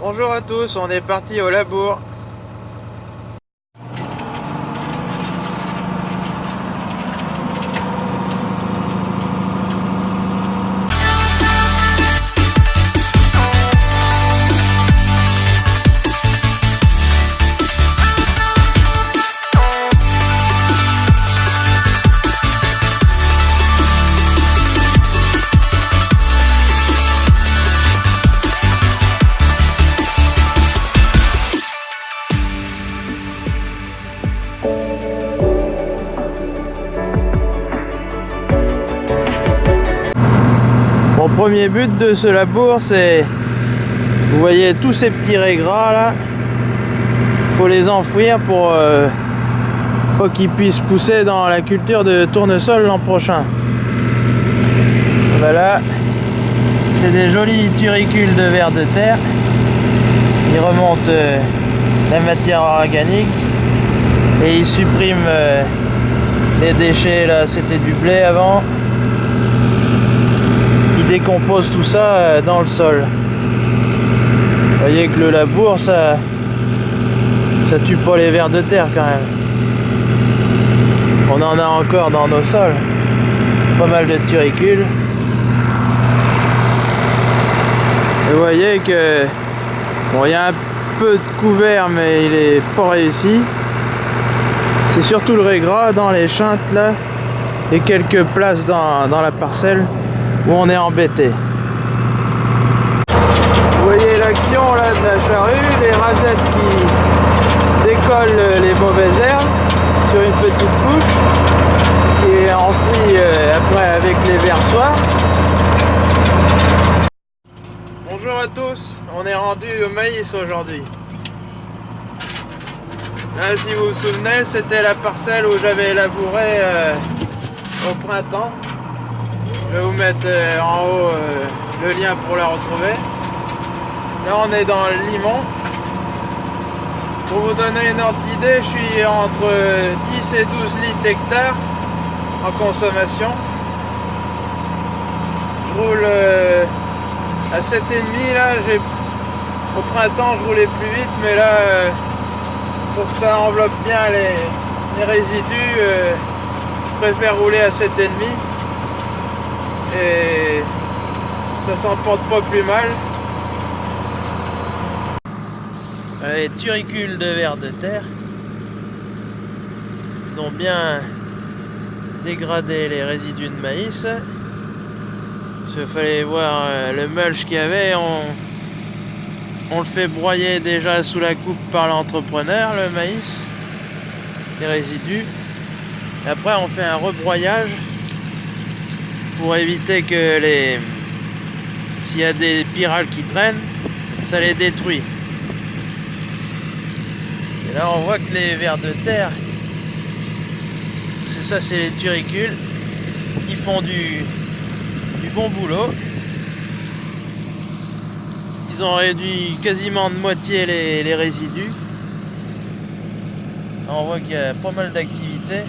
Bonjour à tous, on est parti au labour. Premier but de ce labour, c'est... Vous voyez tous ces petits raies gras là faut les enfouir pour euh, qu'ils puissent pousser dans la culture de tournesol l'an prochain. Voilà, c'est des jolis turicules de verre de terre. Ils remontent euh, la matière organique et ils suppriment euh, les déchets là, c'était du blé avant décompose tout ça euh, dans le sol. Vous voyez que le labour, ça, ça tue pas les vers de terre quand même. On en a encore dans nos sols. Pas mal de turicules. Vous voyez que bon, il y a un peu de couvert, mais il est pas réussi. C'est surtout le régras dans les chintes là et quelques places dans, dans la parcelle on est embêté. Vous voyez l'action là de la charrue, les rasettes qui décollent les mauvaises herbes sur une petite couche qui est enfouie euh, après avec les versoirs. Bonjour à tous, on est rendu au maïs aujourd'hui. Là si vous vous souvenez c'était la parcelle où j'avais labouré euh, au printemps je vais vous mettre euh, en haut euh, le lien pour la retrouver. Là on est dans le limon. Pour vous donner une ordre d'idée, je suis entre 10 et 12 litres hectares en consommation. Je roule euh, à 7,5 là, au printemps je roulais plus vite mais là pour que ça enveloppe bien les, les résidus, je préfère rouler à 7,5 et ça s'emporte pas plus mal. Les turicules de verre de terre, ils ont bien dégradé les résidus de maïs. Il fallait voir euh, le mulch qu'il y avait, on, on le fait broyer déjà sous la coupe par l'entrepreneur, le maïs, les résidus. Et après on fait un rebroyage pour éviter que les s'il y a des pyrales qui traînent ça les détruit. Et là on voit que les vers de terre c'est ça c'est les turicules. Ils font du, bon boulot. Ils ont réduit quasiment de moitié les, les résidus. On voit qu'il y a pas mal d'activités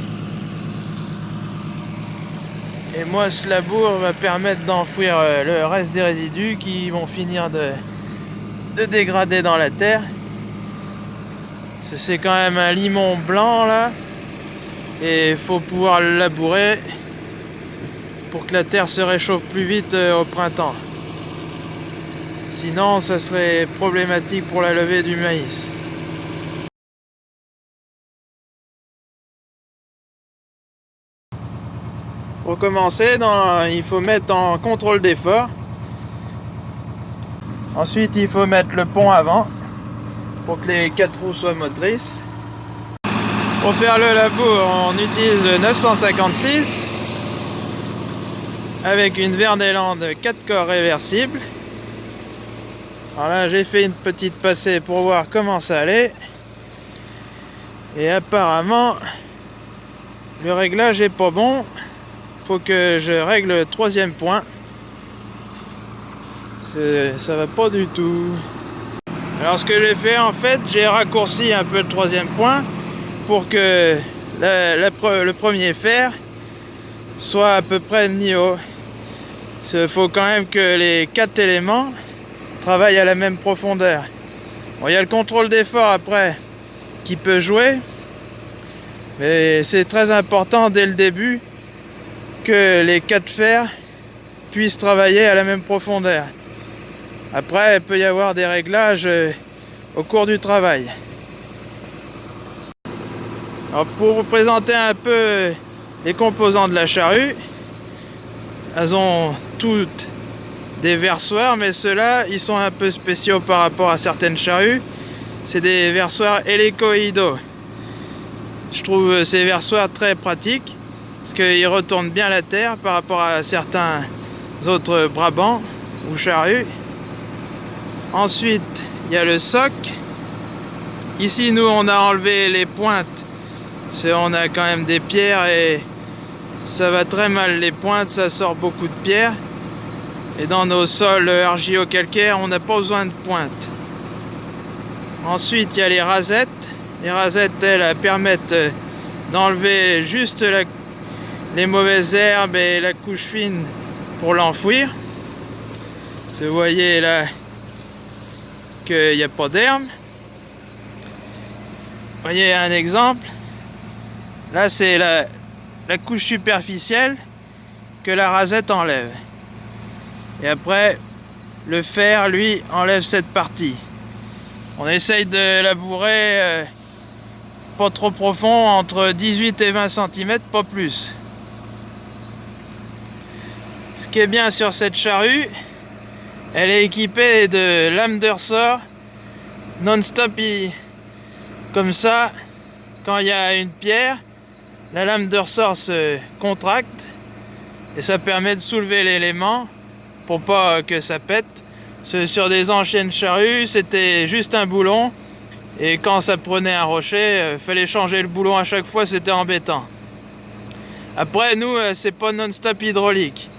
et moi, ce labour va permettre d'enfouir euh, le reste des résidus qui vont finir de, de dégrader dans la terre. C'est quand même un limon blanc là. Et il faut pouvoir le labourer pour que la terre se réchauffe plus vite euh, au printemps. Sinon, ça serait problématique pour la levée du maïs. Pour commencer, il faut mettre en contrôle d'effort. Ensuite, il faut mettre le pont avant pour que les quatre roues soient motrices. Pour faire le labour, on utilise 956 avec une Verdeland 4 corps réversible. Alors là, j'ai fait une petite passée pour voir comment ça allait. Et apparemment, le réglage est pas bon que je règle le troisième point. Ça va pas du tout. Alors ce que j'ai fait en fait, j'ai raccourci un peu le troisième point pour que le premier fer soit à peu près niveau. Il faut quand même que les quatre éléments travaillent à la même profondeur. il y a le contrôle d'effort après qui peut jouer. Mais c'est très important dès le début que les cas de fer puissent travailler à la même profondeur. Après, il peut y avoir des réglages euh, au cours du travail. pour vous présenter un peu les composants de la charrue, elles ont toutes des versoirs, mais ceux-là, ils sont un peu spéciaux par rapport à certaines charrues. C'est des versoirs hélicoïdaux. Je trouve ces versoirs très pratiques, parce qu'ils retournent bien la terre par rapport à certains autres Brabants ou charrues. Ensuite, il y a le soc. Ici, nous, on a enlevé les pointes. On a quand même des pierres et ça va très mal les pointes, ça sort beaucoup de pierres. Et dans nos sols argilo-calcaires, on n'a pas besoin de pointe. Ensuite, il y a les rasettes. Les rasettes, elles, permettent d'enlever juste les mauvaises herbes et la couche fine pour l'enfouir. Vous voyez là qu'il n'y a pas d'herbe. Voyez un exemple. Là, c'est la, la couche superficielle que la rasette enlève. Et après, le fer, lui, enlève cette partie. On essaye de labourer euh, pas trop profond, entre 18 et 20 cm, pas plus. Ce qui est bien sur cette charrue, elle est équipée de lames de ressort non-stop. Comme ça, quand il y a une pierre, la lame de ressort se contracte et ça permet de soulever l'élément pour pas que ça pète. Sur des anciennes charrues, c'était juste un boulon. Et quand ça prenait un rocher, euh, fallait changer le boulon à chaque fois, c'était embêtant. Après, nous, euh, c'est pas non-stop hydraulique.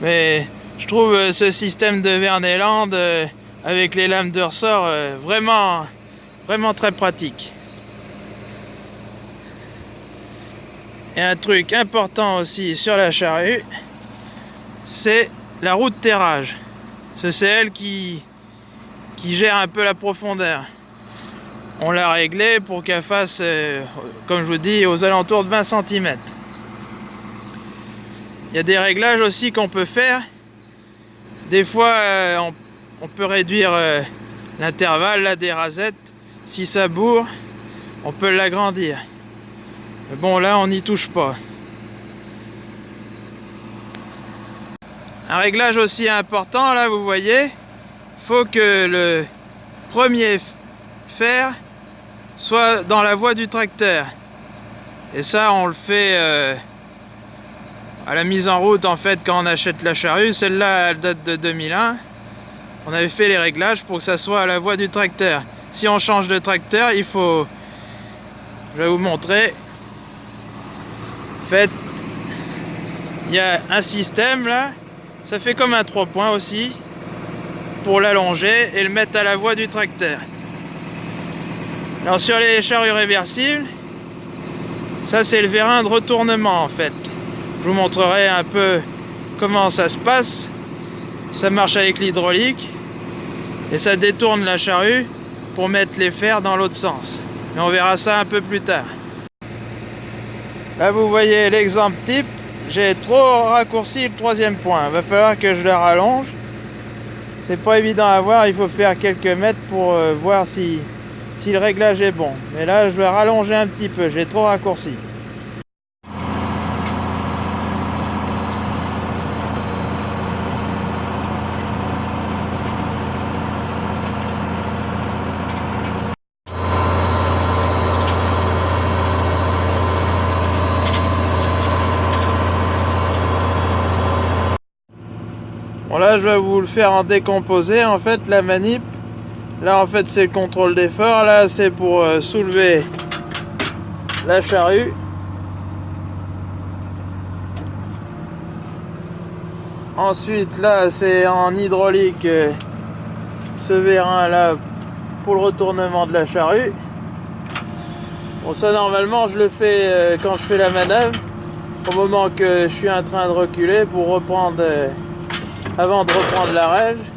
Mais je trouve euh, ce système de Verneland avec les lames de ressort vraiment, vraiment très pratique. Et un truc important aussi sur la charrue, c'est la roue de terrage. C'est elle qui, qui gère un peu la profondeur. On l'a réglé pour qu'elle fasse, euh, comme je vous dis, aux alentours de 20 cm. Il y a des réglages aussi qu'on peut faire. Des fois, euh, on, peut réduire euh, l'intervalle des rasettes. Si ça bourre, on peut l'agrandir. Mais bon, là, on n'y touche pas. Un réglage aussi important, là, vous voyez, faut que le premier fer soit dans la voie du tracteur. Et ça, on le fait euh, à la mise en route, en fait, quand on achète la charrue. Celle-là, elle date de 2001. On avait fait les réglages pour que ça soit à la voie du tracteur. Si on change de tracteur, il faut... Je vais vous montrer. En fait, il y a un système, là, ça fait comme un 3 points aussi pour l'allonger et le mettre à la voie du tracteur. Alors sur les charrues réversibles, ça c'est le vérin de retournement en fait. Je vous montrerai un peu comment ça se passe. Ça marche avec l'hydraulique et ça détourne la charrue pour mettre les fers dans l'autre sens. Et on verra ça un peu plus tard. Là vous voyez l'exemple type j'ai trop raccourci le troisième point. Va falloir que je le rallonge. C'est pas évident à voir, il faut faire quelques mètres pour euh, voir si, si le réglage est bon. Mais là, je vais rallonger un petit peu, j'ai trop raccourci. Là, je vais vous le faire en décomposé. En fait, la manip, là, en fait, c'est le contrôle d'effort. Là, c'est pour euh, soulever la charrue. Ensuite, là, c'est en hydraulique euh, ce vérin là pour le retournement de la charrue. Bon, ça, normalement, je le fais euh, quand je fais la manœuvre, au moment que je suis en train de reculer pour reprendre avant de reprendre la règle.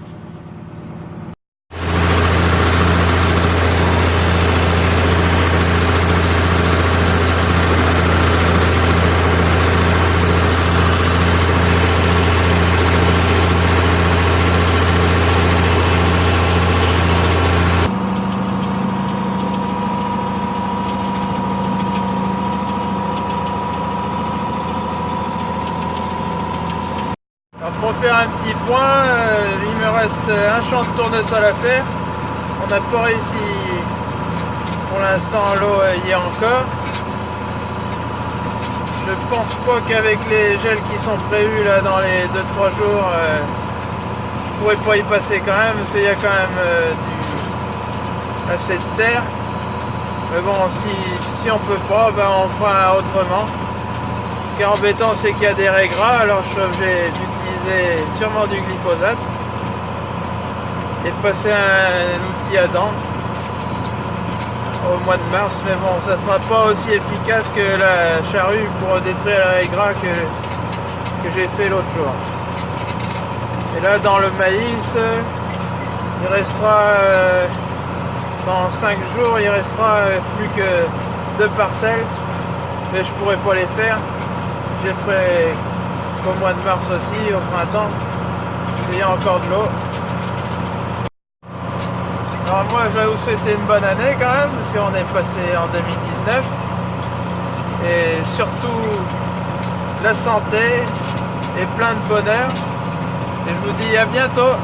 Point, euh, il me reste un champ de tournesol à faire. On n'a pas réussi pour l'instant l'eau y est encore. Je pense pas qu'avec les gels qui sont prévus là dans les 2-3 jours, euh, je pourrais pas y passer quand même, parce qu'il y a quand même euh, du, assez de terre. Mais bon, si, si on peut pas, ben on fera autrement. Ce qui est embêtant, c'est qu'il y a des régras, alors je suis obligé d'utiliser sûrement du glyphosate et de passer un outil à dents au mois de mars, mais bon, ça sera pas aussi efficace que la charrue pour détruire les gras que, que j'ai fait l'autre jour. Et là, dans le maïs, il restera, euh, dans 5 jours, il restera euh, plus que deux parcelles, mais je pourrais pas les faire. Je ferai qu'au mois de mars aussi, au printemps, il y a encore de l'eau. Alors moi je vais vous souhaiter une bonne année quand même, parce qu'on est passé en 2019. Et surtout la santé et plein de bonheur. Et je vous dis à bientôt